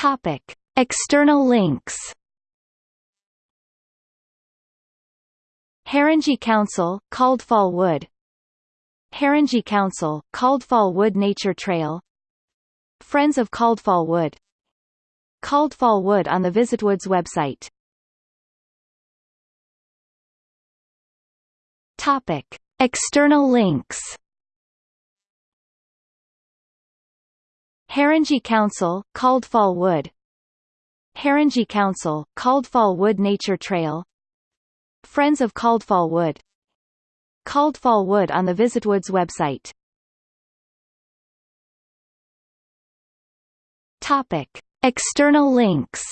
Topic: External links. Haringey Council, Coldfall Wood Haringey Council, Coldfall Wood Nature Trail Friends of Coldfall Wood Coldfall Wood on the Visitwoods website Topic. External links Haringey Council, Coldfall Wood. Haringey Council, Coldfall Wood Nature Trail. Friends of Coldfall Wood. Coldfall Wood on the Visitwoods website. Topic. External links.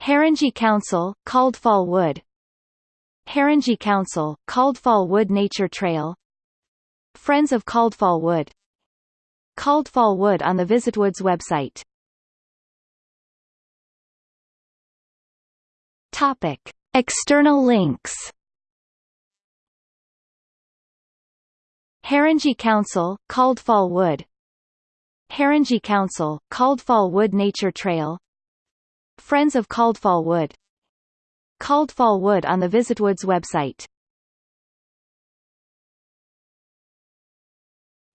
Haringey Council, Coldfall Wood. Haringey Council, Coldfall Wood Nature Trail Friends of Coldfall Wood. Coldfall Wood on the Visitwoods website. Topic. External links. Haringey Council, Coldfall Wood. Haringey Council, Coldfall Wood Nature Trail. Friends of Coldfall Wood. Coldfall Wood on the Visitwoods website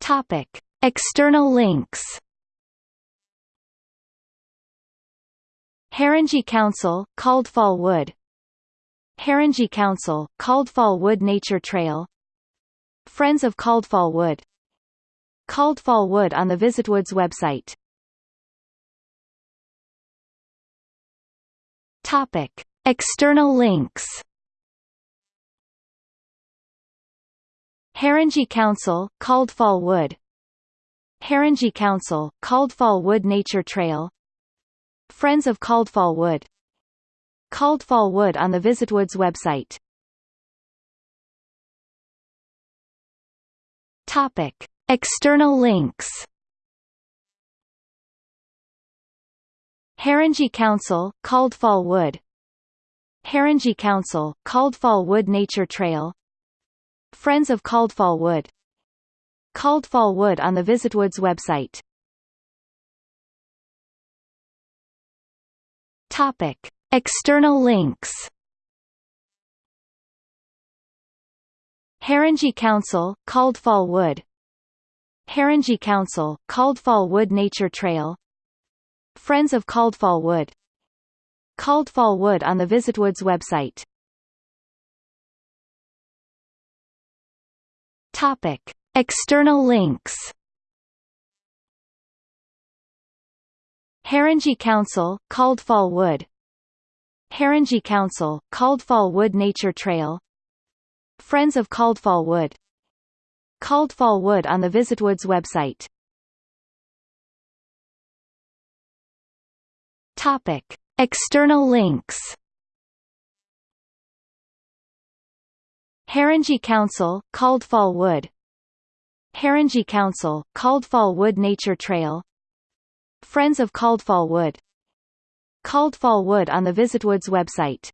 Topic. External links Haringey Council, Coldfall Wood Haringey Council, Coldfall Wood Nature Trail Friends of Coldfall Wood Coldfall Wood on the Visitwoods website Topic. External links Haringey Council, Coldfall Wood Haringey Council, Coldfall Wood Nature Trail. Friends of Coldfall Wood Coldfall Wood on the Visitwoods website. Topic. External links. Haringey Council, Coldfall Wood Haringey Council, Coldfall Wood Nature Trail Friends of Coldfall Wood. Coldfall Wood on the Visitwoods website. Topic. External links. Haringey Council, Coldfall Wood. Haringey Council, Coldfall Wood Nature Trail. Friends of Coldfall Wood. Coldfall Wood on the Visitwoods website Topic. External links Haringey Council, Coldfall Wood Haringey Council, Coldfall Wood Nature Trail Friends of Coldfall Wood Coldfall Wood on the Visitwoods website Topic. External links Haringey Council, Coldfall Wood. Haringey Council, Coldfall Wood Nature Trail. Friends of Coldfall Wood. Coldfall Wood on the Visitwoods website.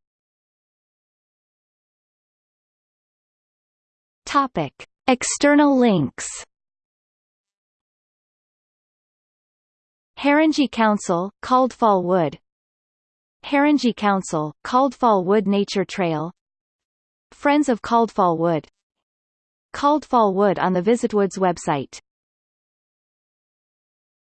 Topic. External links. Haringey Council, Coldfall Wood. Haringey Council, Coldfall Wood Nature Trail Friends of Coldfall Wood. Coldfall Wood on the Visitwoods website